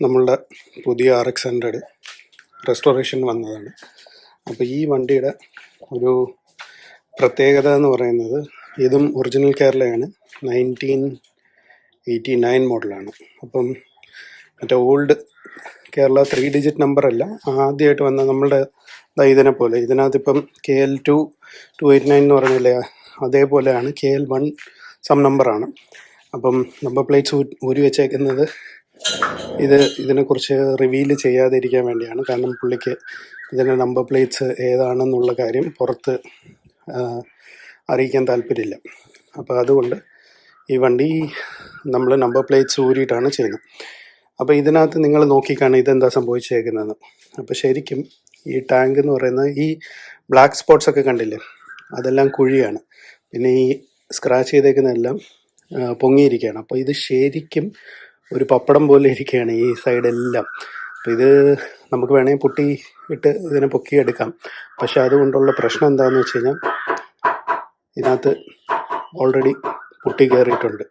നമ്മളുടെ പുതിയ R X hundred restoration വന്നതാണ്. അപ്പോൾ ഈ വണ്ടിയുടെ ഒരു പ്രത്യേകത എന്ന് പറയുന്നത് ഇതും ഒറിജിനൽ കേരളയാണ്. നയന്റീൻ എയ്റ്റി നയൻ മോഡലാണ് അപ്പം മറ്റേ old Kerala three digit number അല്ല ആദ്യമായിട്ട് വന്ന നമ്മളുടെ ഇതിനെ പോലെ. ഇതിനകത്ത് ഇപ്പം K L two two eight nine എന്ന് പറഞ്ഞില്ലേ അതേപോലെയാണ് കെ എൽ വൺ സം നമ്പറാണ് അപ്പം നമ്പർ പ്ലേറ്റ്സ് ഊരി വെച്ചേക്കുന്നത് ഇത് ഇതിനെക്കുറിച്ച് റിവീൽ ചെയ്യാതിരിക്കാൻ വേണ്ടിയാണ്. കാരണം പുള്ളിക്ക് ഇതിന്റെ നമ്പർ പ്ലേറ്റ്സ് ഏതാണെന്നുള്ള കാര്യം പുറത്ത് അറിയിക്കാൻ താല്പര്യമില്ല. അപ്പോൾ അതുകൊണ്ട് ഈ വണ്ടി നമ്മൾ നമ്പർ പ്ലേറ്റ്സ് ഊരിയിട്ടാണ് ചെയ്യുന്നത്. അപ്പോൾ ഇതിനകത്ത് നിങ്ങൾ നോക്കിക്കാണ് ഇതെന്താ സംഭവിച്ചേക്കുന്നതെന്ന്. അപ്പോൾ ശരിക്കും ഈ ടാങ്ക് എന്ന് പറയുന്നത് ഈ ബ്ലാക്ക് സ്പോട്ട്സ് ഒക്കെ കണ്ടില്ലേ? അതെല്ലാം കുഴിയാണ്. പിന്നെ ഈ സ്ക്രാച്ച് ചെയ്തേക്കുന്നതെല്ലാം പൊങ്ങിയിരിക്കുകയാണ്. അപ്പോൾ ഇത് ശരിക്കും ഒരു പപ്പടം പോലെ ഇരിക്കുകയാണ് ഈ സൈഡ് എല്ലാം അപ്പം ഇത് നമുക്ക് വേണമെങ്കിൽ പൊട്ടി ഇട്ട് ഇതിനെ പൊക്കിയെടുക്കാം പക്ഷെ അതുകൊണ്ടുള്ള പ്രശ്നം എന്താണെന്ന് വെച്ച് കഴിഞ്ഞാൽ ഇതിനകത്ത് ഓൾറെഡി പൊട്ടി കയറിയിട്ടുണ്ട്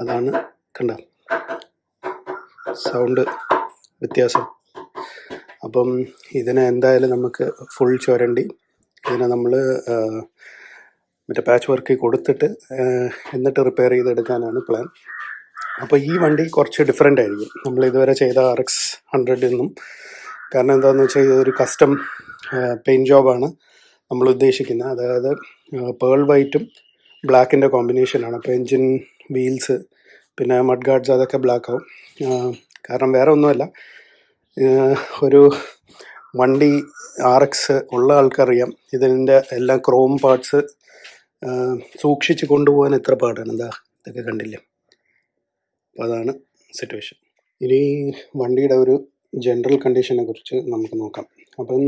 അതാണ് കണ്ട? സൗണ്ട് വ്യത്യാസം. അപ്പം ഇതിനെ എന്തായാലും നമുക്ക് ഫുൾ ചുരണ്ടി ഇതിനെ നമ്മൾ മറ്റേ പാച്ച് വർക്ക് കൊടുത്തിട്ട് എന്നിട്ട് റിപ്പയർ ചെയ്തെടുക്കാനാണ് പ്ലാൻ അപ്പോൾ ഈ വണ്ടി കുറച്ച് ഡിഫറെന്റ് ആയിരിക്കും. നമ്മൾ ഇതുവരെ ചെയ്ത ആർ എക്സ് ഹൺഡ്രഡിൽ നിന്നും കാരണം എന്താണെന്ന് വെച്ചാൽ ഇതൊരു കസ്റ്റം പെയിന്റ് ജോബാണ് നമ്മൾ ഉദ്ദേശിക്കുന്നത് അതായത് പേൾ വൈറ്റും ബ്ലാക്കിന്റെ കോമ്പിനേഷനാണ് അപ്പോൾ എൻജിൻ വീൽസ് പിന്നെ മഡ് ഗാർഡ്സ് അതൊക്കെ ബ്ലാക്ക് ആവും. കാരണം വേറെ ഒന്നുമല്ല. ഒരു വണ്ടി ആർ എക്സ് ഉള്ള ആൾക്കറിയാം. ഇതിന്റെ എല്ലാ ക്രോം പാർട്സ് സൂക്ഷിച്ച് കൊണ്ടുപോകാൻ എത്ര പാടാണ്? എന്താ ഇതൊക്കെ കണ്ടില്ലേ? അപ്പോൾ അതാണ് സിറ്റുവേഷൻ ഇനി വണ്ടിയുടെ ഒരു ജനറൽ കണ്ടീഷനെ കുറിച്ച് നമുക്ക് നോക്കാം. അപ്പം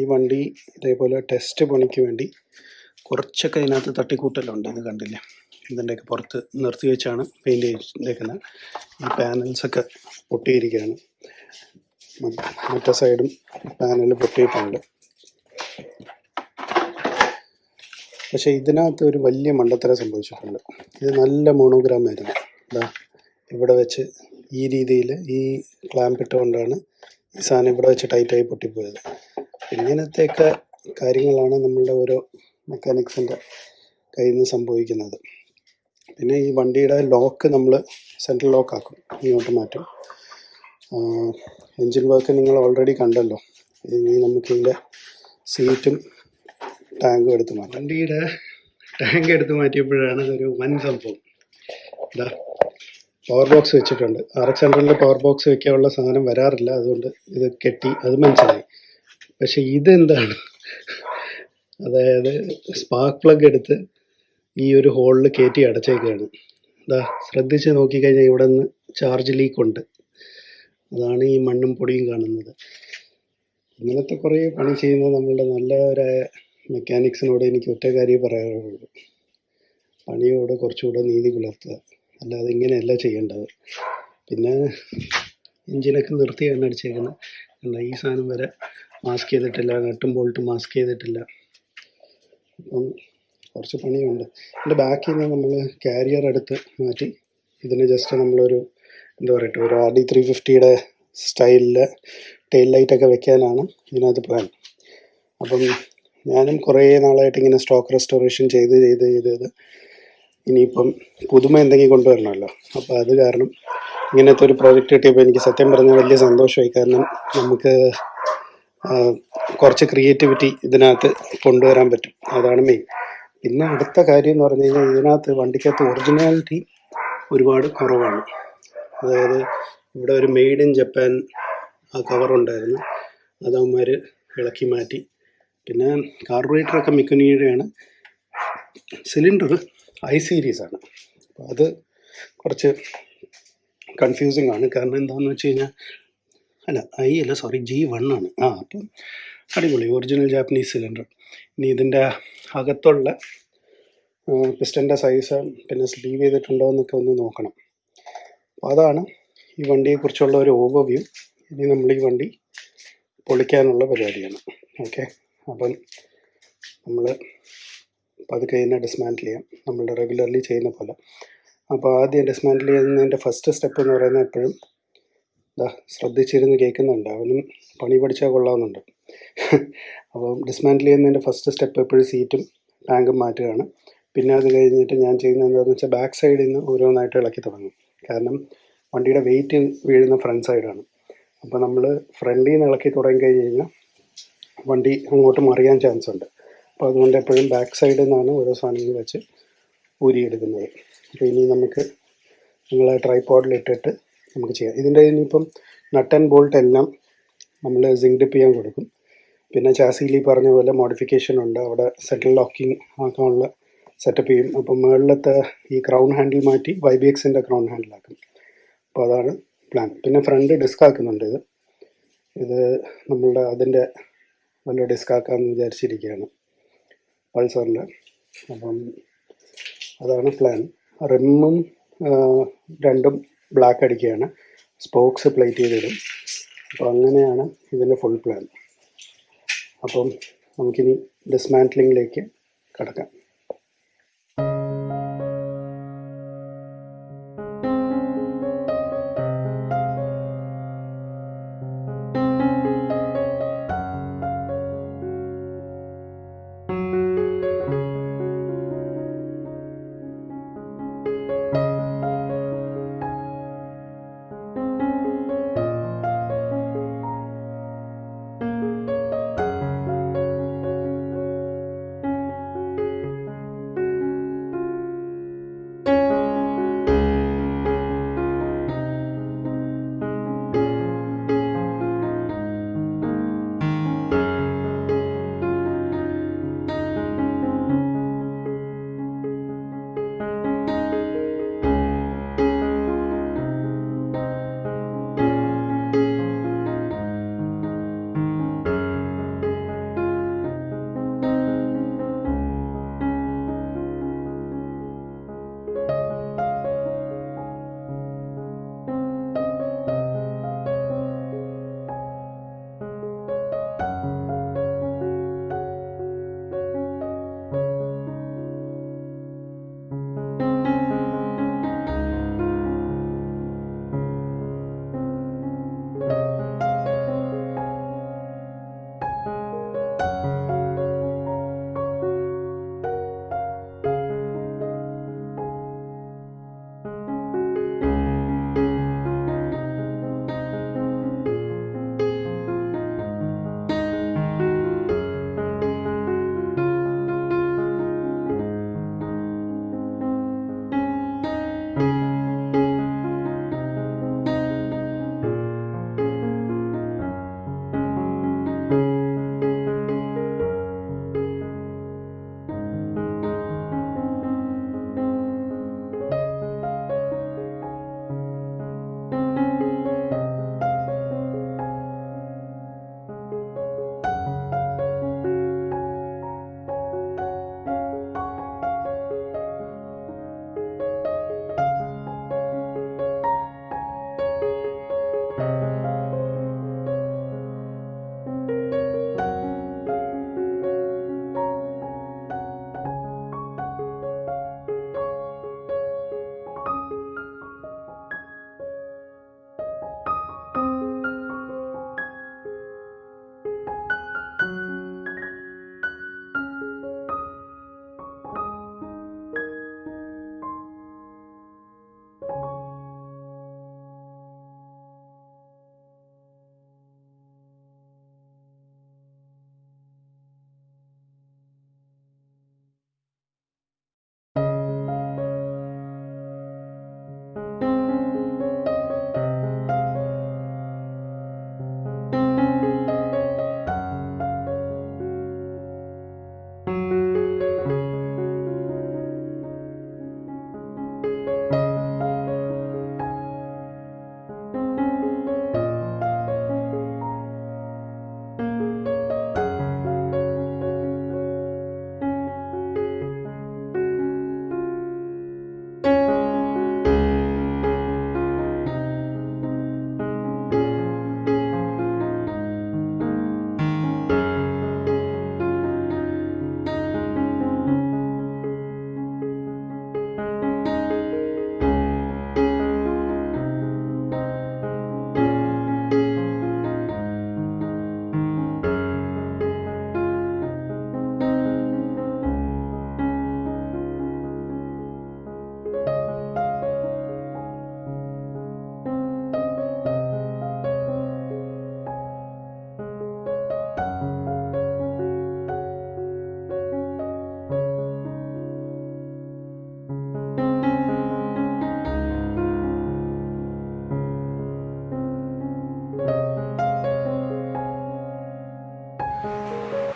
ഈ വണ്ടി ഇതേപോലെ ടെസ്റ്റ് പണിക്ക് വേണ്ടി കുറച്ചൊക്കെ ഇതിനകത്ത് തട്ടിക്കൂട്ടലുണ്ട്. ഇത് കണ്ടില്ല? ഇതിന്റെയൊക്കെ പുറത്ത് നിർത്തി വെച്ചാണ് പെയിന്റ് ചെയ്തേക്കുന്നത് ഈ പാനൽസൊക്കെ പൊട്ടിയിരിക്കുകയാണ്. മറ്റേ സൈഡും പാനൽ പൊട്ടിയിട്ടുണ്ട്. പക്ഷേ ഇതിനകത്ത് ഒരു വലിയ മണ്ടത്തരം സംഭവിച്ചിട്ടുണ്ട്. ഇത് നല്ല മോണോഗ്രാം ആയിരുന്നു. ഇതാ ഇവിടെ വെച്ച് ഈ രീതിയിൽ ഈ ക്ലാമ്പ് ഇട്ടുകൊണ്ടാണ് ഈ സാധനം ഇവിടെ വെച്ച് ടൈറ്റായി പൊട്ടിപ്പോയത്. ഇങ്ങനത്തെയൊക്കെ കാര്യങ്ങളാണ് നമ്മളുടെ ഓരോ മെക്കാനിക്സിന്റെ കയ്യിൽ നിന്ന് സംഭവിക്കുന്നത്. പിന്നെ ഈ വണ്ടിയുടെ ലോക്ക് നമ്മൾ സെൻട്രൽ ലോക്ക് ആക്കും ഇങ്ങോട്ട് മാറ്റും. എഞ്ചിൻ വർക്ക് നിങ്ങൾ ഓൾറെഡി കണ്ടല്ലോ. ഇനി നമുക്കിതിന്റെ സീറ്റും ടാങ്കും എടുത്ത് മാറ്റാം. വണ്ടിയുടെ ടാങ്ക് എടുത്ത് മാറ്റിയപ്പോഴാണ് ഒരു വൻ സംഭവം. ഇതാ പവർ ബോക്സ് വെച്ചിട്ടുണ്ട്. ആർ എക്സ് ഹൺഡ്രഡിൽ പവർ ബോക്സ് വെക്കാനുള്ള സാധനം വരാറില്ല. അതുകൊണ്ട് ഇത് കെട്ടി അത് മനസ്സിലായി. പക്ഷെ ഇതെന്താണ്? അതായത് സ്പാർക്ക് പ്ലഗ് എടുത്ത് ഈ ഒരു ഹോളിൽ കയറ്റി അടച്ചേക്കാണ്. ഇതാ ശ്രദ്ധിച്ച് നോക്കിക്കഴിഞ്ഞാൽ ഇവിടെ നിന്ന് ചാർജ് ലീക്ക് ഉണ്ട്. അതാണ് ഈ മണ്ണും പൊടിയും കാണുന്നത്. ഇങ്ങനത്തെ കുറേ പണി ചെയ്യുന്ന നമ്മളുടെ നല്ലവരായ മെക്കാനിക്സിനോട് എനിക്ക് ഒറ്റ കാര്യം പറയാനുള്ളൂ. പണിയോട് കുറച്ചുകൂടെ നീതി പുലർത്തുക. അല്ലാതെ ഇങ്ങനെയല്ല ചെയ്യേണ്ടത്. പിന്നെ എഞ്ചിനൊക്കെ നിർത്തിയാണ് അടിച്ചേക്കുന്നത് കണ്ടോ ഈ സാധനം വരെ മാസ്ക് ചെയ്തിട്ടില്ല നട്ടും ബോൾട്ടും മാസ്ക് ചെയ്തിട്ടില്ല. അപ്പം കുറച്ച് പണിയുണ്ട്. എന്റെ ബാക്കിൽ നിന്ന് നമ്മൾ കാരിയർ എടുത്ത് മാറ്റി ഇതിന് ജസ്റ്റ് നമ്മളൊരു എന്താ പറയട്ടെ ഒരു ആർ ഡി ത്രീ ഫിഫ്റ്റിയുടെ സ്റ്റൈലിൽ ടെയിൽ ലൈറ്റൊക്കെ വെക്കാനാണ് ഇതിനകത്ത് പ്ലാൻ അപ്പം ഞാനും കുറേ നാളായിട്ട് ഇങ്ങനെ സ്റ്റോക്ക് റെസ്റ്റോറേഷൻ ചെയ്ത് ചെയ്ത് ചെയ്ത് ചെയ്ത് ഇനിയിപ്പം പുതുമ എന്തെങ്കിലും കൊണ്ടുവരണമല്ലോ. അപ്പോൾ അത് കാരണം ഇങ്ങനത്തെ ഒരു പ്രോജക്റ്റ് കിട്ടിയപ്പോൾ എനിക്ക് സത്യം പറഞ്ഞാൽ വലിയ സന്തോഷമായി. കാരണം നമുക്ക് കുറച്ച് ക്രിയേറ്റിവിറ്റി ഇതിനകത്ത് കൊണ്ടുവരാൻ പറ്റും. അതാണ് മെയിൻ പിന്നെ അടുത്ത കാര്യം എന്ന് പറഞ്ഞു കഴിഞ്ഞാൽ ഇതിനകത്ത് വണ്ടിക്കകത്ത് ഒറിജിനാലിറ്റി ഒരുപാട് കുറവാണ്. അതായത് ഇവിടെ ഒരു മെയ്ഡ് ഇൻ ജപ്പാൻ ആ കവറുണ്ടായിരുന്നു അത് ഇളക്കി മാറ്റി. പിന്നെ കാർബറേറ്ററൊക്കെ മിക്കനിയുടെയാണ്. സിലിണ്ടർ ഐ സീരീസ് ആണ്. അപ്പോൾ അത് കുറച്ച് കൺഫ്യൂസിങ് ആണ്. കാരണം എന്താണെന്ന് വെച്ച് കഴിഞ്ഞാൽ അല്ല ഐ അല്ല സോറി ജി വൺ ആണ്. ആ അപ്പം അടിപൊളി ഒറിജിനൽ ജാപ്പനീസ് സിലിണ്ടർ ഇനി ഇതിന്റെ അകത്തുള്ള പിസ്റ്റന്റെ സൈസ് പിന്നെ സ്ലീവ് ചെയ്തിട്ടുണ്ടോ എന്നൊക്കെ ഒന്ന് നോക്കണം. അപ്പോൾ അതാണ് ഈ വണ്ടിയെക്കുറിച്ചുള്ള ഒരു ഓവർവ്യൂ ഇനി നമ്മൾ ഈ വണ്ടി പൊളിക്കാനുള്ള പരിപാടിയാണ്. ഓക്കെ അപ്പം നമ്മൾ പതുക്കെ ഇതിനെ ഡിസ്മാന്റിൽ ചെയ്യാം. നമ്മൾ റെഗുലർലി ചെയ്യുന്ന പോലെ. അപ്പോൾ ആദ്യം ഡിസ്മാന്റിൽ ചെയ്യുന്നതിന്റെ ഫസ്റ്റ് സ്റ്റെപ്പ് എന്ന് പറയുന്നത് എപ്പോഴും ഇതാ ശ്രദ്ധിച്ചിരുന്ന് കേൾക്കുന്നുണ്ട്. അവനും പണി പഠിച്ചാൽ കൊള്ളാവുന്നുണ്ട്. അപ്പം ഡിസ്മാന്റിൽ ചെയ്യുന്നതിന്റെ ഫസ്റ്റ് സ്റ്റെപ്പ് എപ്പോഴും സീറ്റും ടാങ്കും മാറ്റുകയാണ്. പിന്നെ അത് കഴിഞ്ഞിട്ട് ഞാൻ ചെയ്യുന്നത് എന്താണെന്ന് വെച്ചാൽ ബാക്ക് സൈഡിൽ നിന്ന് ഓരോന്നായിട്ട് ഇളക്കി തുടങ്ങും. കാരണം വണ്ടിയുടെ വെയിറ്റ് വീഴുന്ന ഫ്രണ്ട് സൈഡാണ് അപ്പോൾ നമ്മൾ ഫ്രണ്ടിൽ നിന്ന് ഇളക്കി തുടങ്ങി കഴിഞ്ഞ് കഴിഞ്ഞാൽ വണ്ടി അങ്ങോട്ട് മറിയാൻ ചാൻസ് ഉണ്ട്. അപ്പോൾ അതുകൊണ്ട് എപ്പോഴും ബാക്ക് സൈഡിൽ നിന്നാണ് ഓരോ സാധനങ്ങൾ വെച്ച് ഊരിയെടുക്കുന്നത്. അപ്പോൾ ഇനി നമുക്ക് നിങ്ങൾ ട്രൈപോഡിലിട്ടിട്ട് നമുക്ക് ചെയ്യാം. ഇതിന്റെ ഇനിയിപ്പം നട്ടൻ ബോൾട്ട് എല്ലാം നമ്മൾ സിങ്ക് ഡിപ്പ് ചെയ്യാൻ കൊടുക്കും. പിന്നെ ചാസിയിൽ പറഞ്ഞ പോലെ മോഡിഫിക്കേഷൻ ഉണ്ട്. അവിടെ സെറ്റിൽ ലോക്കിംഗ് ആക്കാനുള്ള സെറ്റപ്പ് ചെയ്യും. അപ്പം മുകളിലത്തെ ഈ ക്രൗൺ ഹാൻഡിൽ മാറ്റി വൈ ബി എക്സിന്റെ ക്രൗൺ ഹാൻഡിലാക്കും അപ്പോൾ അതാണ് പ്ലാൻ പിന്നെ ഫ്രണ്ട് ഡിസ്ക് ആക്കുന്നുണ്ട് ഇത്. ഇത് നമ്മളുടെ അതിന്റെ നല്ല ഡിസ്ക് ആക്കാമെന്ന് വിചാരിച്ചിരിക്കുകയാണ്. പൾസറിന്റെ അപ്പം അതാണ് പ്ലാൻ. റിമ്മും രണ്ടും ബ്ലാക്ക് അടിക്കുകയാണ്. സ്പോക്സ് പ്ലേറ്റ് ചെയ്തിടും. അപ്പോൾ അങ്ങനെയാണ് ഇതിന്റെ ഫുൾ പ്ലാൻ. അപ്പം നമുക്കിനി ഡിസ്മാന്റ്ലിങ്ങിലേക്ക് കടക്കാം.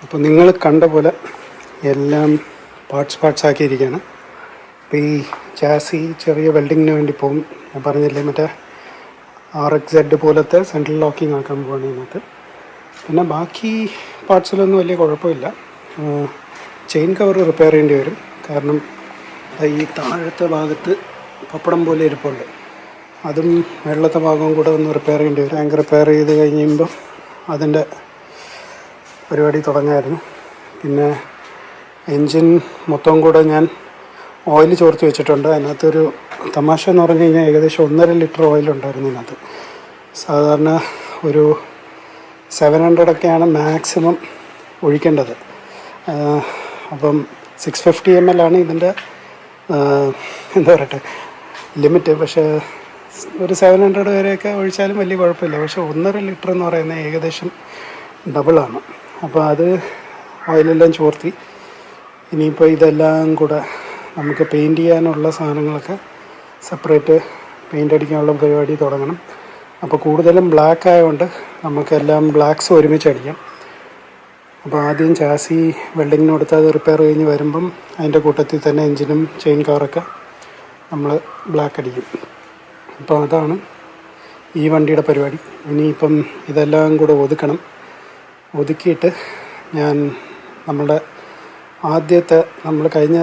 അപ്പോൾ നിങ്ങൾ കണ്ട പോലെ എല്ലാം പാർട്സ് പാർട്സ് ആക്കിയിരിക്കുകയാണ്. അപ്പോൾ ഈ ചാസി ചെറിയ വെൽഡിങ്ങിന് വേണ്ടി പോകും. ഞാൻ പറഞ്ഞില്ലേ മറ്റേ ആർ എക്സ് സെഡ് പോലത്തെ സെൻട്രൽ ലോക്കിംഗ് ആക്കാൻ പോവാണ് ഇതിനകത്ത്. പിന്നെ ബാക്കി പാർട്സിലൊന്നും വലിയ കുഴപ്പമില്ല. ചെയിൻ കവർ റിപ്പയർ ചെയ്യേണ്ടി വരും. കാരണം ഈ താഴത്തെ ഭാഗത്ത് പപ്പടം പോലെ ഇരിപ്പുണ്ട്. അതും വെള്ളത്തെ ഭാഗവും കൂടെ ഒന്ന് റിപ്പയർ ചെയ്യേണ്ടി വരും. ആങ്കർ റിപ്പയർ ചെയ്ത് കഴിയുമ്പോൾ അതിന്റെ പരിപാടി തുടങ്ങായിരുന്നു. പിന്നെ എൻജിൻ മൊത്തം കൂടെ ഞാൻ ഓയിൽ ചോർത്ത് വെച്ചിട്ടുണ്ട്. അതിനകത്തൊരു തമാശ എന്ന് പറഞ്ഞു കഴിഞ്ഞാൽ ഏകദേശം ഒന്നര ലിറ്റർ ഓയിൽ ഉണ്ടായിരുന്നു ഇതിനകത്ത്. സാധാരണ ഒരു സെവൻ ഹൺഡ്രഡൊക്കെയാണ് മാക്സിമം ഒഴിക്കേണ്ടത്. അപ്പം സിക്സ് ഫിഫ്റ്റി എം എൽ ആണ് ഇതിന്റെ എന്താ പറയട്ടെ ലിമിറ്റ്. പക്ഷേ ഒരു സെവൻ ഹൺഡ്രഡ് വരെയൊക്കെ ഒഴിച്ചാലും വലിയ കുഴപ്പമില്ല. പക്ഷേ ഒന്നര ലിറ്റർ എന്ന് പറയുന്നത് ഏകദേശം ഡബിളാണ്. അപ്പോൾ അത് ഓയിലെല്ലാം ചോർത്തി. ഇനിയിപ്പോൾ ഇതെല്ലാം കൂടെ നമുക്ക് പെയിന്റ് ചെയ്യാനുള്ള സാധനങ്ങളൊക്കെ സെപ്പറേറ്റ് പെയിന്റ് അടിക്കാനുള്ള പരിപാടി തുടങ്ങണം. അപ്പോൾ കൂടുതലും ബ്ലാക്ക് ആയതുകൊണ്ട് നമുക്കെല്ലാം ബ്ലാക്ക്സ് ഒരുമിച്ച് അടിക്കാം. അപ്പോൾ ആദ്യം ചാസി വെൽഡിങ്ങിന് കൊടുത്ത് അത് റിപ്പയർ കഴിഞ്ഞ് വരുമ്പം അതിന്റെ കൂട്ടത്തിൽ തന്നെ എഞ്ചിനും ചെയിൻ കവറൊക്കെ നമ്മൾ ബ്ലാക്ക് അടിക്കും. അപ്പോൾ അതാണ് ഈ വണ്ടിയുടെ പരിപാടി. ഇനിയിപ്പം ഇതെല്ലാം കൂടെ ഒതുക്കണം. ഒതുക്കിയിട്ട് ഞാൻ നമ്മുടെ ആദ്യത്തെ നമ്മൾ കഴിഞ്ഞ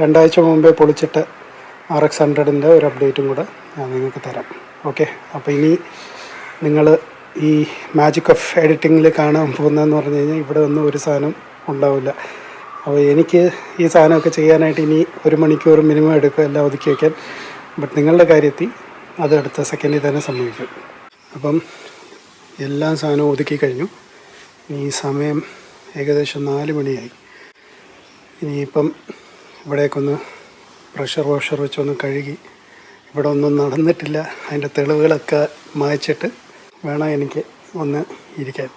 രണ്ടാഴ്ച മുമ്പേ പൊളിച്ചിട്ട് ആർ എക്സ് ഹൺഡ്രഡിന്റെ ഒരു അപ്ഡേറ്റും കൂടെ ഞാൻ നിങ്ങൾക്ക് തരാം. ഓക്കെ അപ്പോൾ ഇനി നിങ്ങൾ ഈ മാജിക് ഓഫ് എഡിറ്റിങ്ങിൽ കാണാൻ പോകുന്നതെന്ന് പറഞ്ഞു കഴിഞ്ഞാൽ ഇവിടെ ഒന്നും ഒരു സാധനം ഉണ്ടാവില്ല. അപ്പോൾ എനിക്ക് ഈ സാധനമൊക്കെ ചെയ്യാനായിട്ട് ഇനി ഒരു മണിക്കൂർ മിനിമം എടുക്കുക എല്ലാം ഒതുക്കി വയ്ക്കാൻ ബട്ട് നിങ്ങളുടെ കാര്യത്തിൽ അത് അടുത്ത സെക്കൻഡിൽ തന്നെ സംഭവിക്കും. അപ്പം എല്ലാ സാധനവും ഒതുക്കി കഴിഞ്ഞു. ഇനി ഈ സമയം ഏകദേശം നാല് മണിയായി. ഇനിയിപ്പം ഇവിടേക്കൊന്ന് പ്രഷർ വാഷർ വെച്ചൊന്ന് കഴുകി ഇവിടെ ഒന്നും നടന്നിട്ടില്ല. അതിന്റെ തെളിവുകളൊക്കെ മായ്ച്ചിട്ട് വേണം എനിക്ക് ഒന്ന് ഇരിക്കാൻ.